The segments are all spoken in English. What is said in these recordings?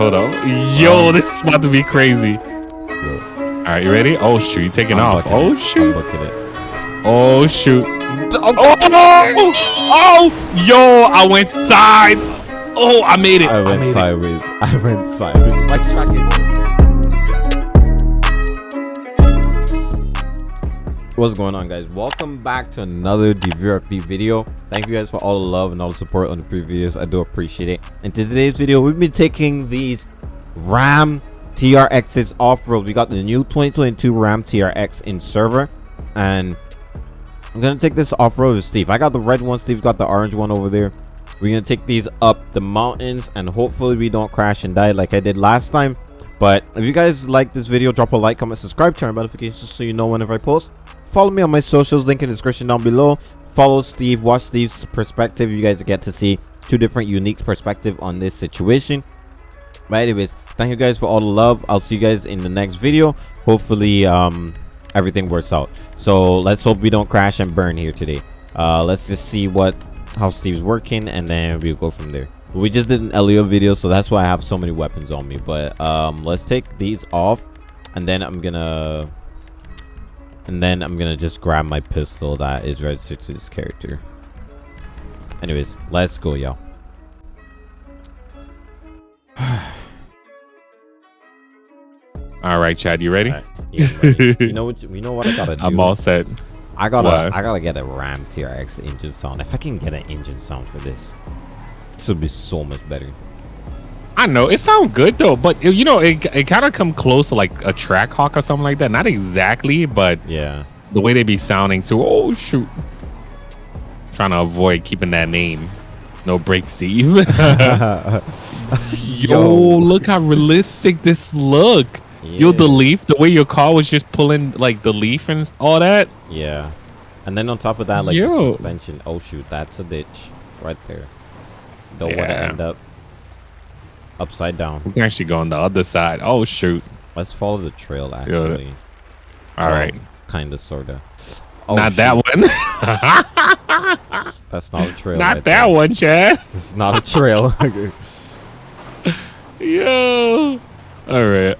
Hold on. Yo, um, this is about to be crazy. All right, you ready? Oh shoot, you taking I'm off. Oh shoot. I'm booking it. Oh shoot. Oh, oh, oh yo, I went side. Oh, I made it. I went made it. sideways. I went sideways. My track What's going on, guys? Welcome back to another DVRP video. Thank you guys for all the love and all the support on the previous. videos I do appreciate it. In today's video, we've been taking these Ram TRXs off-road. We got the new 2022 Ram TRX in server, and I'm gonna take this off-road with Steve. I got the red one. steve's got the orange one over there. We're gonna take these up the mountains, and hopefully we don't crash and die like I did last time. But if you guys like this video, drop a like, comment, subscribe, turn on notifications so you know whenever I post. Follow me on my socials, link in the description down below. Follow Steve, watch Steve's perspective. You guys get to see two different unique perspective on this situation. But anyways, thank you guys for all the love. I'll see you guys in the next video. Hopefully, um, everything works out. So let's hope we don't crash and burn here today. Uh, let's just see what how Steve's working, and then we'll go from there. We just did an LEO video, so that's why I have so many weapons on me. But um, let's take these off, and then I'm gonna, and then I'm gonna just grab my pistol that is registered to this character. Anyways, let's go, y'all. All right, Chad, you ready? Alright, yeah, ready. you know what? You know what I gotta do. I'm all set. I gotta What? I gotta get a Ram TRX engine sound. If I can get an engine sound for this, this would be so much better. I know it sounds good though, but you know it, it kind of come close to like a Trackhawk or something like that. Not exactly, but Yeah. the way they be sounding too. Oh shoot! Trying to avoid keeping that name. No break, Steve. Yo, look how realistic this look. Yo, the leaf, the way your car was just pulling like the leaf and all that. Yeah. And then on top of that, like suspension. Oh shoot, that's a ditch right there. Don't want to end up upside down. We can actually go on the other side. Oh shoot! Let's follow the trail actually. All right, Kind of, sorta. Oh, not shoot, that one. That's not a trail. not right that there. one, Chad. It's not a trail. Yo. All right.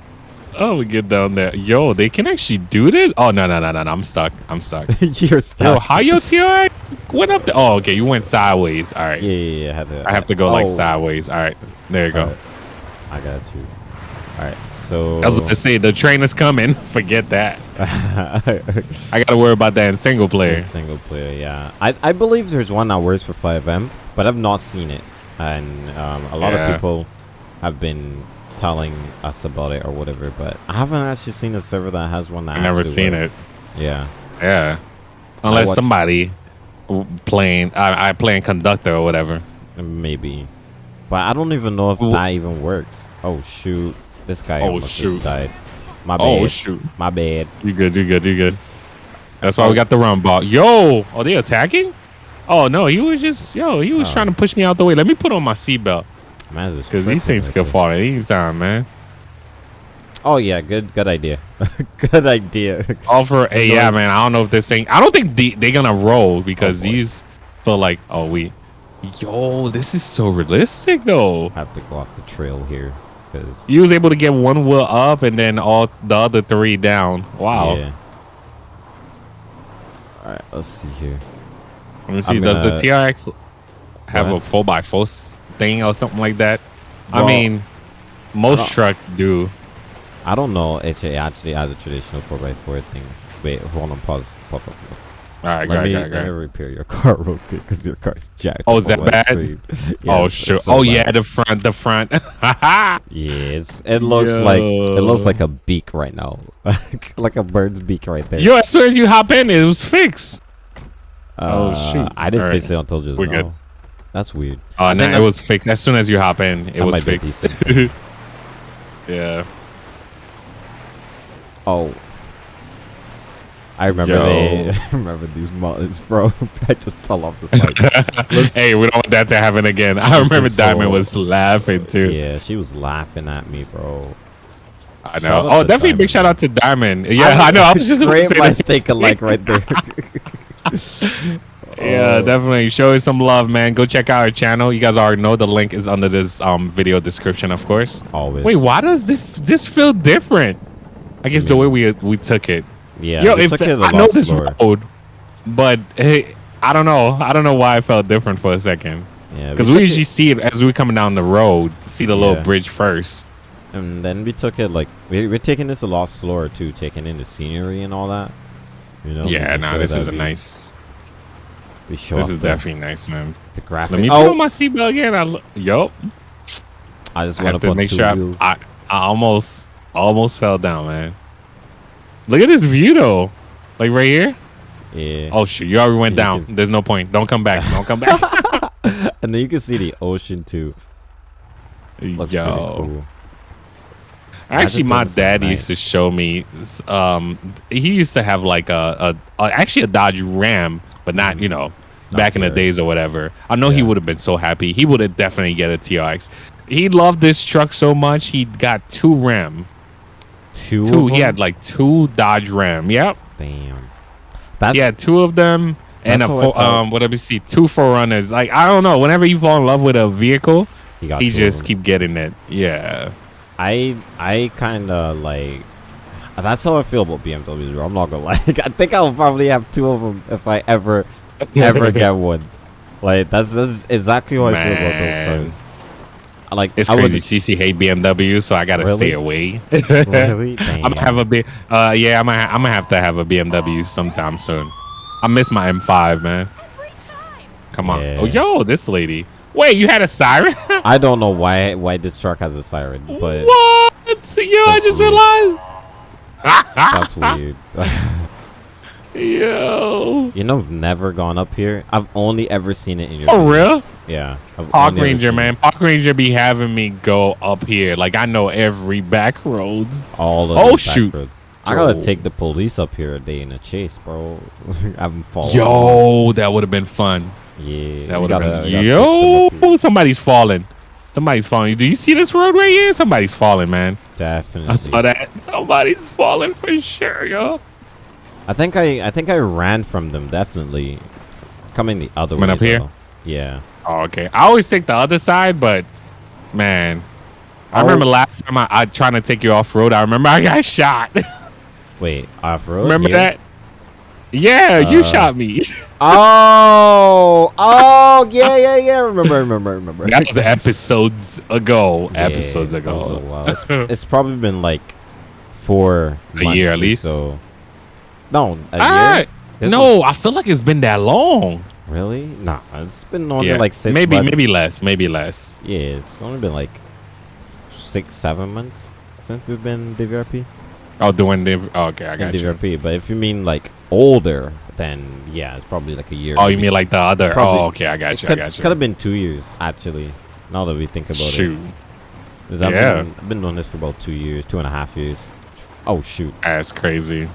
Oh, we get down there. Yo, they can actually do this? Oh, no, no, no, no, no. I'm stuck. I'm stuck. You're stuck. Yo, how your TRX went up there? Oh, okay. You went sideways. All right. Yeah, yeah, yeah. I, have to, I have to go like oh, sideways. All right. There you go. I got you. All right, so I was to say, the train is coming. Forget that. I got to worry about that in single player. single player, yeah. I I believe there's one that works for FiveM, but I've not seen it, and um, a lot Yeah. of people have been telling us about it or whatever, but I haven't actually seen a server that has one that. I've never seen works. it. Yeah, Yeah. Unless somebody playing, I, I playing conductor or whatever. maybe, but I don't even know if Well- that even works. Oh shoot, this guy Oh, almost just shoot. died. My oh, bad. Oh, shoot. My bad. You good, you good, you good. That's why we oh. got the run ball. Yo, are they attacking? Oh no, he was just yo, he was Oh. trying to push me out the way. Let me put on my seatbelt. Man, there's Cause these things could fall at any time, man. Oh yeah, good good idea. good idea. Offer hey No. yeah, man. I don't know if this thing I don't think the, they're gonna roll because Oh, these feel like oh we Yo, this is so realistic though. have to go off the trail here because You was able to get one wheel up and then all the other three down. Wow. Yeah. All right, let's see here. Let me see. I'm Does the gonna- TRX have What? a four x four thing or something like that? I mean, most don't- truck do. I don't know if it actually has a traditional 4x4 thing. Wait, hold on, pause. Pause, pause, pause. All right, Let, got me, got got let me repair your car real quick because your car's jacked. Oh, is that bad? oh Yes, sure. so oh bad. yeah, the front, the front. Yes, it looks like it looks like a beak right now, like a bird's beak right there. Yo, as soon as you hop in, it was fixed. Uh, oh, shoot. I didn't fix it until just We're now. good. That's weird. Oh I no, it was fixed. As soon as you hop in, it was fixed. yeah. Oh. I remember Yo. they I remember these mountains, bro. I just fell off the side. Hey, we don't want that to happen again. I remember Diamond was laughing too. yeah, she was laughing at me, bro. I know. out Oh, definitely Diamond. big shout out to Diamond. Yeah, I, know. I was just about to great say the same alike right there. Yeah, Oh. definitely. Show us some love, man. Go check out our channel. You guys already know the link is under this um video description, of course. Always. Wait, why does this this feel different? I guess the way we we took it. Yeah. Yo, we if it a I know this road, but hey, I don't know. I don't know why it felt different for a second. Yeah. Because we, took usually see it as we coming down the road, see the little bridge first. and then we took it like we, we're taking this a lot slower too, taking in the scenery and all that. You know. yeah, nah, this is a nice. We show This is the, definitely nice, man. the graphic. Let me put oh. on oh, my seatbelt again. I lo- yup. I just I want to make sure I. I, I almost almost fell down, man. Look at this view though. Like right here. yeah. Oh shoot, you already went You down. can- There's no point. Don't come back. Don't come back. and then you can see the ocean too. Looks Yo. cool. Actually, my putting this at dad used to show me. Um, he used to have like a, a, a actually a Dodge Ram, but not you know back in the days or whatever. I know he would have been so happy. He would have definitely get a TRX. He loved this truck so much. He got two Ram. Two. Two. He had like two Dodge Ram. Yep. Damn. That's He had two of them and a full, um. What let me see. Two 4Runners. Like I don't know. Whenever you fall in love with a vehicle, he just keep getting it. Yeah. I I kind of like. That's how I feel about BMWs. Bro. I'm not gonna lie. I think I'll probably have two of them if I ever ever get one. Like that's, that's exactly how I feel about those cars. Like It's I crazy. CC hate BMW, so I gotta Really? stay away. Really? I'm gonna have a B. Uh, yeah, I'm gonna, I'm gonna have to have a BMW sometime soon. I miss my M5, man. Come on. Oh, yo, this lady. Wait, you had a siren? I don't know why why this truck has a siren, but what? Yo, I just weird. realized. that's weird. Yo. you know, I've never gone up here. I've only ever seen it in your. For real? Yeah. Park Ranger, man. Park Ranger be having me go up here. Like I know every back roads. All of Oh, shoot. roads. I gotta take the police up here a day in a chase, bro. I'm falling. Yo, that would have been fun. Yeah. That would have been. we gotta take them up Yo, somebody's falling. Somebody's falling. Do you see this road right here? Somebody's falling, man. Definitely. I saw that. Somebody's falling for sure, yo. I think I I think I ran from them definitely. Coming the other way. Went up here? Yeah. Oh, okay. I always take the other side, but man, I Oh. remember last time I, I trying to take you off road. I remember I got shot. Wait, off road. remember here? that? Yeah, you Uh, shot me. Oh, oh, yeah, yeah, yeah. Remember, remember, remember. that was episodes ago. Yeah, episodes that was a ago. It's, it's probably been like four A year at least? So, no, a year. This no, was- I feel like it's been that long. Really? Nah, it's been only Yeah, like six. maybe months. maybe less, maybe less. Yeah, it's only been like six, seven months since we've been DVRP. Oh, doing the. Oh, okay, I in got you. DVRP. But if you mean like older, then yeah, it's probably like a year. Oh, you mean like the other? Probably- oh, okay, I got you. could, I got you. could have been two years actually. Now that we think about it. Shoot, it, I've Yeah. been, I've been doing this for about two years, two and a half years. Oh shoot! that's crazy.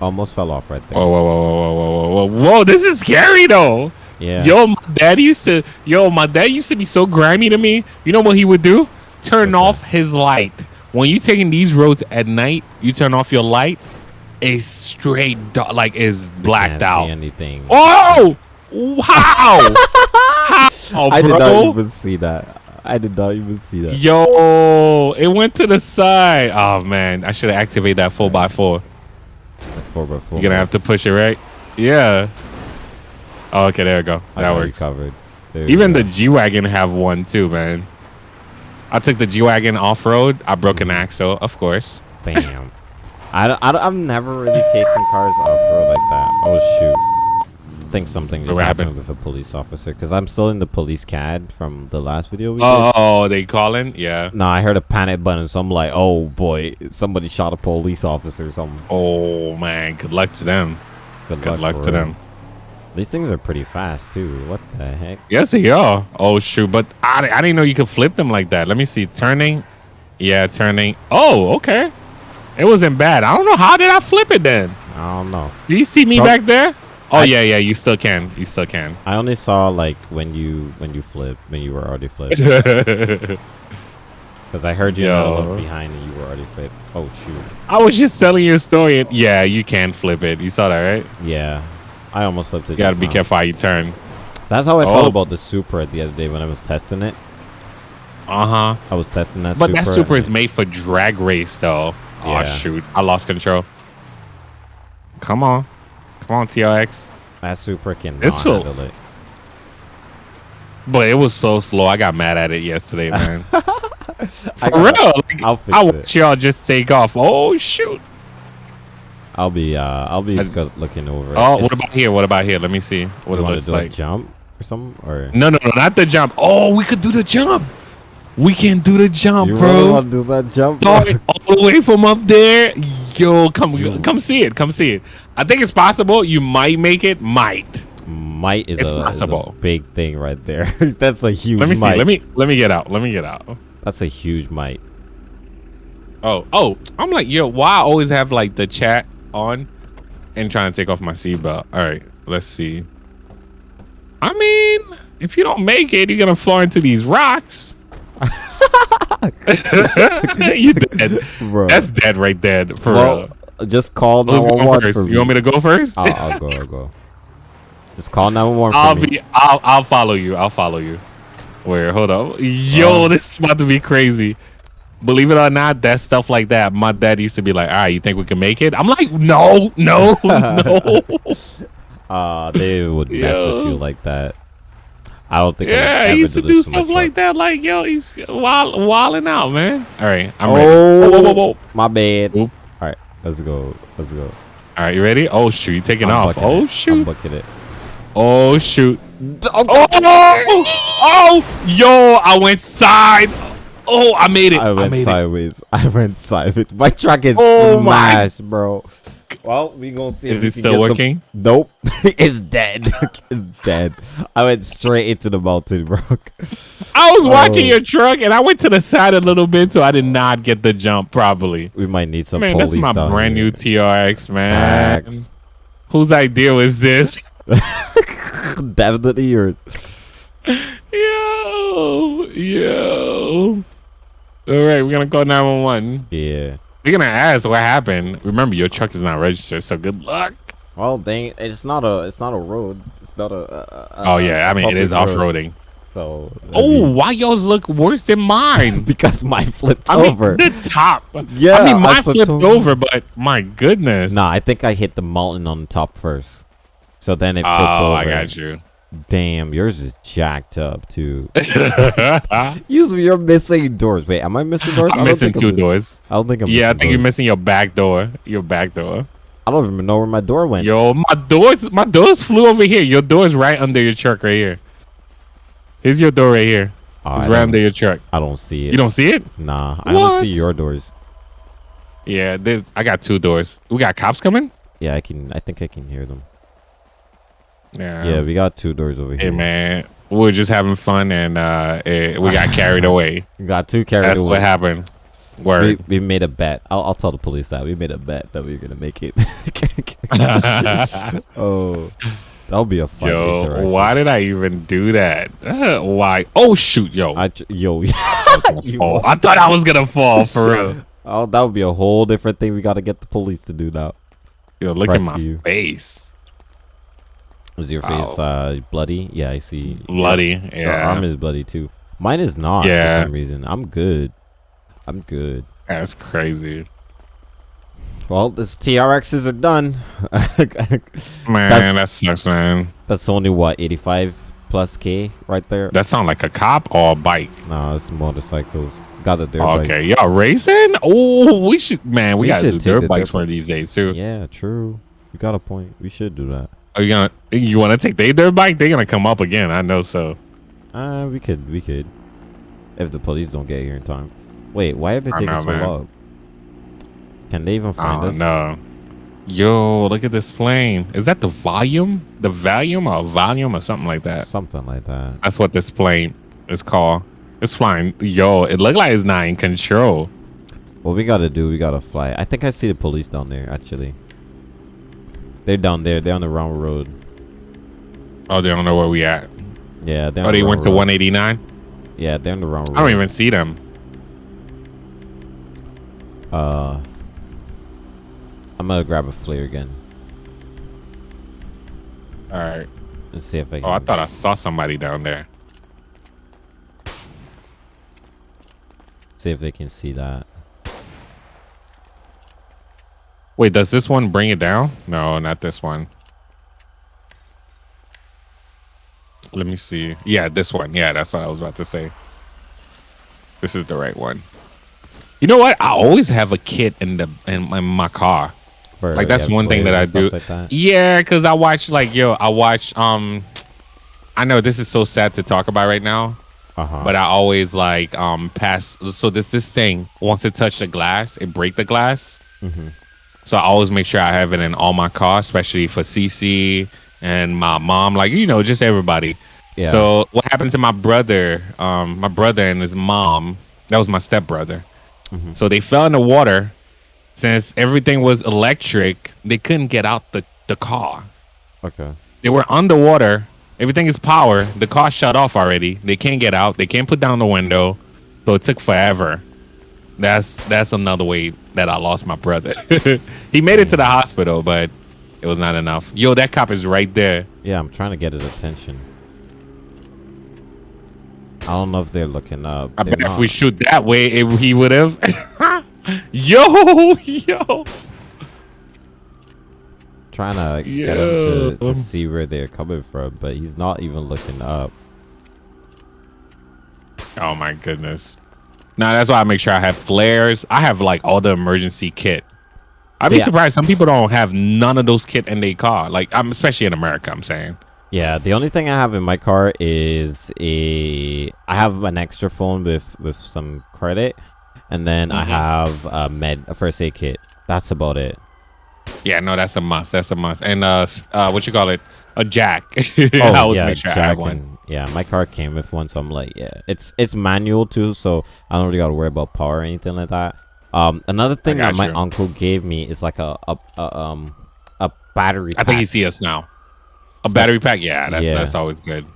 Almost fell off right there. Whoa, whoa, whoa, whoa, whoa, whoa, whoa, whoa! This is scary though. yeah. Yo, my dad used to. Yo, my dad used to be so grimy to me. You know what he would do? Turn What's off his light. When you taking these roads at night, you turn off your light. It's straight dark, like it's blacked Can't see out. anything. Oh, wow! How, I did not even see that. I did not even see that. Yo, it went to the side. Oh man, I should have activated that four x four. Four by four. You're gonna have to push it right. Yeah. Oh, okay, there we go. I That works. Covered. Even go. the G wagon have one too, man. I took the G wagon off road. I broke an mm. axle, of course. Bam. I, don't- I, don't- I've never really taken cars off road like that. Oh shoot. Think something just happened happened? with a police officer because I'm still in the police CAD from the last video we Oh, did. oh, they calling? Yeah. No, I heard a panic button, so I'm like, oh boy, somebody shot a police officer or something. Oh man, good luck to them. Good, Good luck for to them. them. These things are pretty fast too. What the heck? Yes, they are. Oh shoot, but I, I didn't know you could flip them like that. Let me see. Turning. Yeah, turning. Oh, okay. It wasn't bad. I don't know how did I flip it then. I don't know. Do you see me Prob- back there? Oh I- yeah, yeah. You still can. You still can. I only saw like when you when you flip when you were already flipped because I heard you Yo. look behind and you were already flipped. Oh shoot. I was just telling you a story. Yeah, you can flip it. You saw that, right? Yeah. I almost flipped it. You gotta be now. careful how you turn. That's how I Oh. felt about the Supra the other day when I was testing it. Uh huh. I was testing that But Supra. that Supra is made for drag race, though. Oh shoot! I lost control. Come on, come on, TRX. that Supra can It's not full. handle it. But it was so slow. I got mad at it yesterday, man. For I real, gotta- like, I'll I watch y'all just take off. Oh shoot! I'll be uh I'll be As- go- looking over. it. Oh, what about here? What about here? Let me see what you it looks do like. a jump or something or No, no, no, not the jump. Oh, we could do the jump. We can do the jump, you bro. really want to do that jump? Bro? all the way from up there. Yo, come, come see it. Come see it. I think it's possible. You might make it. Might. Might is It's a, is a possible. big thing right there. That's a huge. Let me see. might. Let me let me get out. Let me get out. That's a huge might. Oh, oh. I'm like, yo, why I always have like the chat on and trying to take off my seatbelt. All right, let's see. I mean, if you don't make it, you're gonna fall into these rocks. you dead. Bro. That's dead right there. For well, real. Just call going 911 first? for You want me to go first? I'll, I'll go. I'll go. Just call 911 for I'll me. be. I'll. I'll follow you. I'll follow you. Where? Hold up. Yo, Oh. this is about to be crazy. Believe it or not, that stuff like that. My dad used to be like, "All right, you think we can make it?" I'm like, "No, no, no." Uh, they would mess with you like that. I don't think. Yeah, he used to do this to my stuff like that. Like, yo, he's wild, wilding out, man. All right, I'm Oh, ready. Whoa, whoa, whoa. my bad. Oop. Let's go. Let's go. All right, you ready? Oh shoot, you taking I'm off? Oh it. I'm shoot! bucking it. Oh shoot! Oh, oh, yo, I went side. Oh, I made it. I went it. sideways. I went sideways. My truck is Oh my- smashed, bro. Well, we gonna see. Is if we it still get some- working? Nope, it's dead. it's dead. I went straight into the mountain, bro. I was oh. watching Oh. your truck and I went to the side a little bit, so I did not get the jump Probably. We might need some man, that's police my down brand here. new TRX, man. Facts. Whose idea was this? Definitely yours. Yo, yo. All right, we're gonna call 911. Yeah. We're gonna ask what happened. Remember, your truck is not registered, so good luck. Well, dang, it's not a, it's not a road. It's not a. a, a Oh yeah, I mean it is off-roading. So. Oh, mean, why yours look worse than mine? because mine flipped I mean, over. the top. Yeah, I mean I mine flipped flipped over. over, but my goodness. Nah, I think I hit the mountain on the top first. So then it Oh, flipped over. Oh I got you. Damn, yours is jacked up too. Usually you're missing doors. Wait, am I missing doors? I'm don't missing two I'm doors. I don't think I'm. Yeah, I think you're missing your back door. Your back door. I don't even know where my door went. Yo, my doors, my doors flew over here. Your door's right under your truck right here. Here's your door right here. Oh, It's I, right under your truck. I don't see it. You don't see it? Nah, I only see your doors. Yeah, there's. I got two doors. We got cops coming. Yeah, I can. I think I can hear them. Yeah. Yeah, we got two doors over Hey here. man, we were just having fun and uh, eh, we got carried away. We got two carried That's away. what happened. We, Word. we made a bet. I'll, I'll tell the police that we made a bet that we were gonna make it. oh, that'll be a fun Yo, why did I even do that? Uh, why? Oh shoot, yo. I yo, I, was gonna you fall. almost- I thought I was gonna fall for real. oh, that would be a whole different thing. We got to get the police to do now. Yo, look at my face. Is your Oh. face uh, bloody? Yeah, I see. Bloody. Your arm is bloody too. Mine is not Yeah. for some reason. I'm good. I'm good. That's crazy. Well, this TRXs are done. Man, That's- that sucks, man. That's only what 85 plus K right there. That sound like a cop or a bike. No, it's motorcycles. Got the dirt bike. okay, y'all racing? Oh, we should, man. We, We gotta do dirt bikes dirt one of these days too. Yeah, true. You got a point. We should do that. Are you gonna? You want to take they, their bike? They're gonna come up again. I know so. Uh, we could, we could. If the police don't get here in time. Wait, why are they I taking know, so man. long? Can they even find Oh us? no. Yo, look at this plane. Is that the volume? The volume or volume or something like that? Something like that. That's what this plane is called. It's flying. Yo, it looked like it's not in control. What we gotta do, we gotta fly. I think I see the police down there, actually. They're down there. They're on the wrong road. Oh, they don't know where we at. Yeah, they're Oh, the they wrong went to 189. Yeah, they're on the wrong road. I don't even see them. Uh, I'm gonna grab a flare again. All right. Let's see if I can. Oh, I thought I saw somebody down there. See if they can see that. Wait, does this one bring it down? No, not this one. Let me see. Yeah, this one. Yeah, that's what I was about to say. This is the right one. You know what? I always have a kit in the in, in my car. For, Like that's yeah, one thing that I do. Like that. Yeah, cause I watch like yo, I watch um I know this is so sad to talk about right now, Uh-huh. but I always like um pass so this this thing once it touch the glass, it break the glass. Mhm. So I always make sure I have it in all my cars, especially for CC and my mom, like you know, just everybody. Yeah. So what happened to my brother? Um, my brother and his mom. That was my stepbrother. Mm-hmm. So they fell in the water. Since everything was electric, they couldn't get out the, the car. Okay. They were underwater. Everything is power. The car shut off already. They can't get out. They can't put down the window. So it took forever. That's that's another way that I lost my brother. he made it to the hospital, but it was not enough. Yo, that cop is right there. Yeah, I'm trying to get his attention. I don't know if they're looking up. I They're bet if we shoot that way, it, he would have. yo, yo. trying to get him to, to um. see where they're coming from, but he's not even looking up. Oh my goodness. Now that's why I make sure I have flares. I have like all the emergency kit. I'd be See, I- surprised some people don't have none of those kit in their car. Like I'm especially in America, I'm saying. Yeah, the only thing I have in my car is a I have an extra phone with with some credit, and then I Mhm. have a med a first aid kit. That's about it. Yeah, no, that's a must. That's a must. And uh, uh what you call it? A jack. Oh I always yeah, make sure I jack have one. and- yeah, my car came with one, so I'm like, yeah, it's it's manual too, so I don't really gotta worry about power or anything like that. Um, another thing that got my uncle gave me is like a, a, a um a battery. I think pack. you see us now. A battery pack, yeah, that's Yeah. that's always good.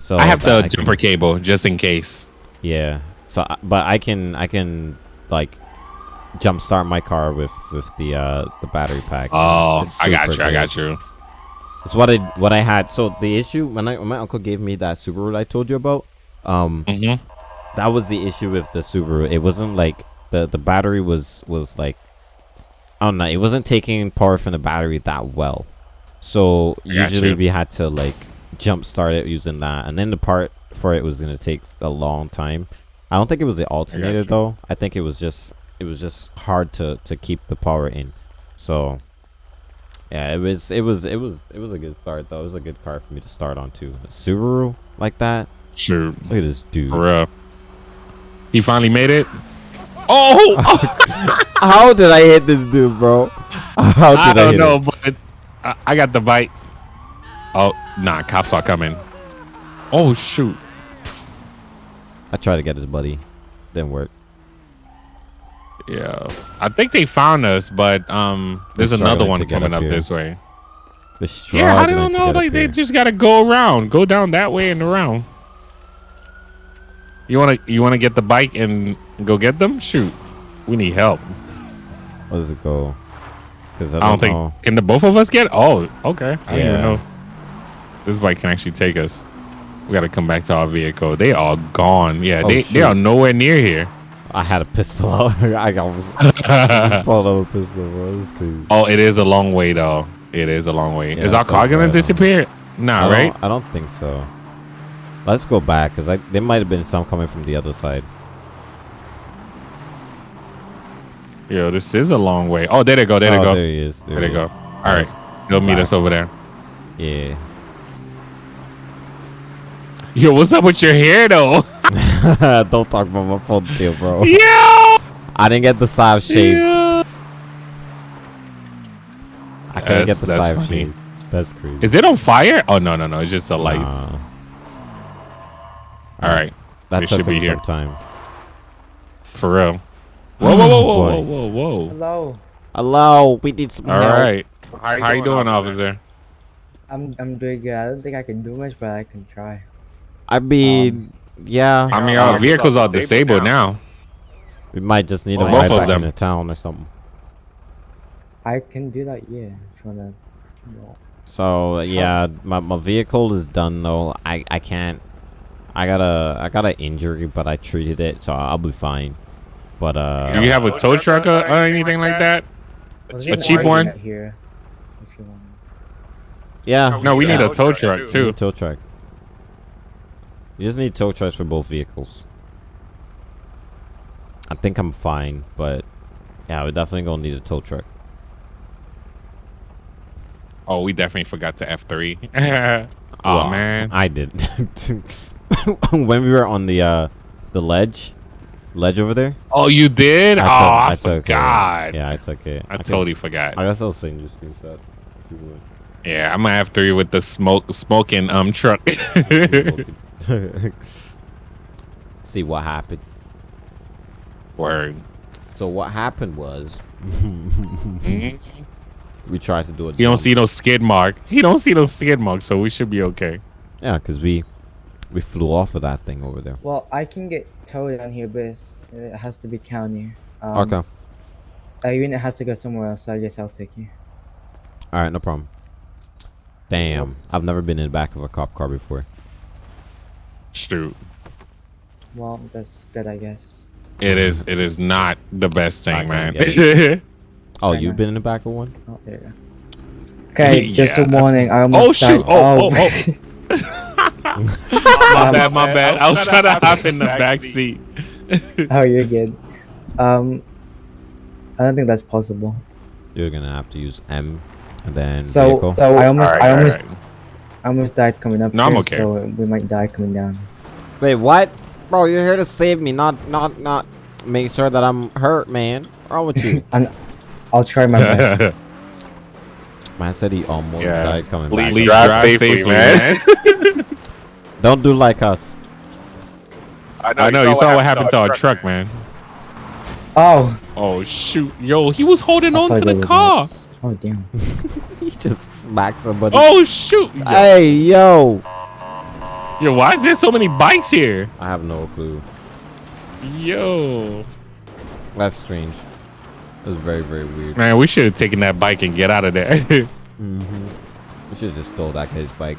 So I have the I can- jumper cable just in case. Yeah. So, but I can I can like jumpstart my car with with the uh the battery pack. Oh, It's- it's I got you. I got you. It's what I what I had. So the issue when I when my uncle gave me that Subaru I told you about, um, hmm that was the issue with the Subaru. It wasn't like the the battery was was like I don't know. It wasn't taking power from the battery that well. So usually you. we had to like jump start it using that, and then the part for it was gonna take a long time. I don't think it was the alternator you. though. I think it was just it was just hard to to keep the power in. So yeah, it was it was it was it was a good start though. It was a good car for me to start on too. A Subaru like that. Sure. Look at this dude. For real. He finally made it. Oh, How did I hit this dude, bro? How did I I, don't hit know, him? but I, I got the bite. Oh, nah, cops are coming. Oh shoot. I tried to get his buddy. Didn't work. Yeah, I think they found us, but um, there's another one coming up up this way. Yeah, I don't know. Like they just gotta go around, go down that way and around. You wanna you wanna get the bike and go get them? Shoot, we need help. Where does it go? Because I I don't, think know. can the both of us get. Oh, okay. I don't even know. This bike can actually take us. We gotta come back to our vehicle. They are gone. Yeah, Oh, they they are nowhere near here. I had a pistol. I almost pulled out a pistol, bro. This crazy. Oh, it is a long way though. It is a long way. Yeah, is our car gonna disappear? I Nah, don't- right? I don't think so. Let's go back because there might have been some coming from the other side. Yo, this is a long way. Oh, there they go. There oh, they go. There he is. There, There they he go. All right, they'll meet us over there. Yeah. Yo, what's up with your hair though? don't talk about my ponytail, bro. Yo, I didn't get the side shave. Yeah. I couldn't get the side funny. shave. That's crazy. Is it on fire? Oh no, no, no. It's just the lights. Nah. All right, That They took should be here. some time. for real. Whoa, whoa, whoa, whoa, whoa, whoa, whoa. Hello. Hello, we need some All help. right. How, you doing, officer? I'm I'm doing good. I don't think I can do much, but I can try. I mean, yeah, I mean, our our vehicles are disabled disabled now. we might just need to Well, ride both of back them. into town or something. I can do that. Yeah. If you wanna. No. So yeah, my, my vehicle is done though. I I can't. I got a I got an injury, but I treated it, so I'll be fine. But uh, Do you have a tow truck or, or anything like that? A cheap one? Here, if you want. yeah, No, we need a tow truck You too. need tow truck. You just need tow trucks for both vehicles. I think I'm fine, but yeah, we're definitely gonna need a tow truck. Oh, we definitely forgot to F three. oh Well, man. I did. when we were on the uh the ledge, ledge over there. Oh, you did? I oh, took- I, I took it. Yeah, I took it. I guess- totally forgot. I guess I'll send you a screenshot. if you would. Yeah, I'm gonna have three with the smoke smoking um truck. See what happened. Word. So what happened was we tried to do it. He don't see no skid mark. He don't see no skid mark, so we should be okay. Yeah, because we we flew off of that thing over there. Well, I can get towed down here, but it's, it has to be county. Um, okay. A unit has to go somewhere else, so I guess I'll take you. All right, no problem. Damn, I've never been in the back of a cop car before. Shoot. Well, that's good, I guess. It is it is not the best thing, man. Oh, you've been in the back of one? Oh, there you go. Okay, just a Yeah. warning. I Oh, almost shoot. died. Oh, oh, my bad, my bad. I was trying to hop in the back seat. oh, you're good. Um, I don't think that's possible. You're gonna have to use M and then So, vehicle. so I almost, Alright, I almost, alright. I almost died coming up No, I'm here, okay. So we might die coming down. Wait, what? Bro, you're here to save me, not not not make sure that I'm hurt, man. What's wrong with you? I'm, I'll try my best. man said he almost Yeah. died coming Please back. please Drive drive, safely, safely, man. man. Don't do like us. I know you saw what happened to our truck, man. Oh, Oh shoot, yo, he was holding I'll on to the car. that. Oh damn. he just smacked somebody. Oh shoot, yo, Hey, yo. yo, why is there so many bikes here? I have no clue. Yo, That's strange. It was very, very weird. man, we should have taken that bike and get out of there. Mm-hmm. We should have just stole that guy's bike.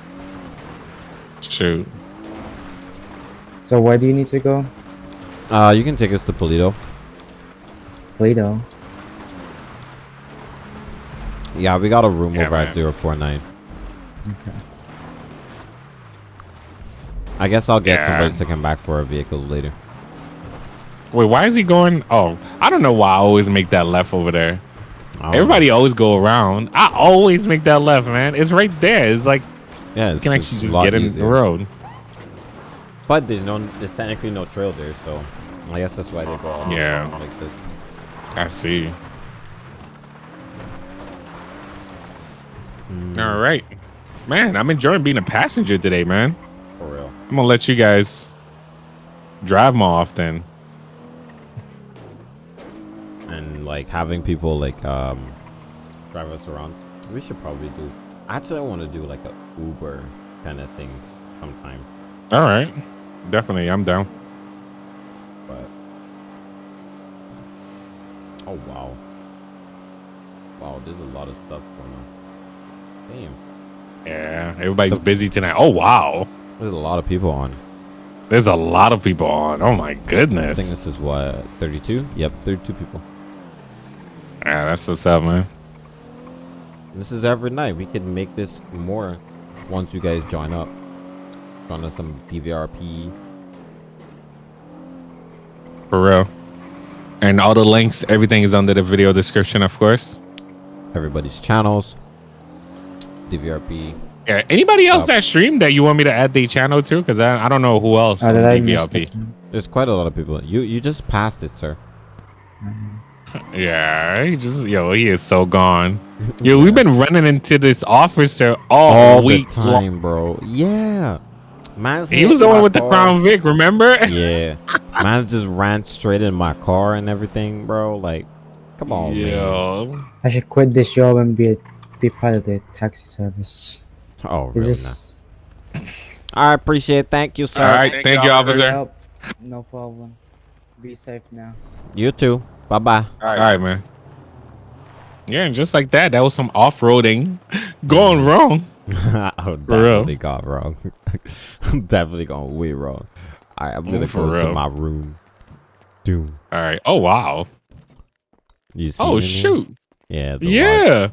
shoot. So where do you need to go? Uh, you can take us to Paleto. Play-Doh. Yeah, we got a room Yeah, over at man. 049. I guess I'll get Yeah. somebody to come back for a vehicle later. Wait, why is he going? Oh, I don't know why I always make that left over there. I don't Everybody always go around. I always make that left, man. It's right there. It's like know. yeah, you can actually just get in the road. But there's no, there's technically no trail there, so I guess that's why they go Yeah. like this. I see. All right, man. I'm enjoying being a passenger today, man. for real. I'm gonna let you guys drive more often. And like having people like um drive us around. We should probably do. Actually, I want to do like a Uber kind of thing sometime. All right, definitely, I'm down. But oh wow, wow, there's a lot of stuff going on. Damn, Yeah, everybody's busy tonight. Oh wow, there's a lot of people on. there's a lot of people on. Oh my goodness. I think this is what 32. Yep, 32 people. Yeah, that's what's up, man. This is every night. We can make this more once you guys join up. Join us some DVRP. For real. And all the links, everything is under the video description, of course. Everybody's channels. DVRP. Yeah. Anybody else Uh, that streamed that you want me to add the channel to? Because I, I don't know who else Oh, on did I miss DVLP. that one? There's quite a lot of people. You you just passed it, sir. Yeah, he just yo, he is so gone. Yo, we've been running into this officer all, All week long. time, bro. Yeah. Man's He was the one with the. Crown Vic, remember? Yeah. Man just ran straight in my car and everything, bro. Like, come on, man. Yo. I should quit this job and be a, be part of the taxi service. Oh, Is really? this I appreciate it. Thank you, sir. All right, thank, you, officer. help? No problem. Be safe now. You too. Bye bye. All, right. All right, man. Yeah, and just like that, that was some off-roading going wrong. oh, definitely got wrong. I'm definitely going way wrong. All right, I'm gonna Mm, for go to my room. Doom. All right. Oh wow. You see Oh it here? shoot. Yeah. The Yeah. lodge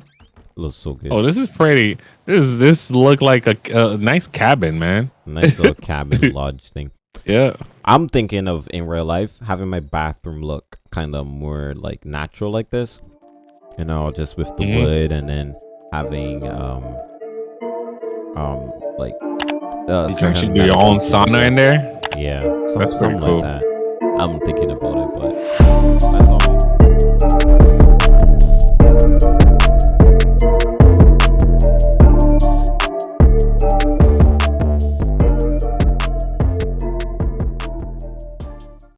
looks so good. Oh, this is pretty. This this look like a, a nice cabin, man. nice little cabin lodge thing. Yeah. I'm thinking of in real life having my bathroom look kind of more like natural like this. You know, just with the Mhm. wood and then having um um like uh, You can actually do your own sauna in there. Yeah, some- That's pretty something cool. like that. I'm thinking about it, but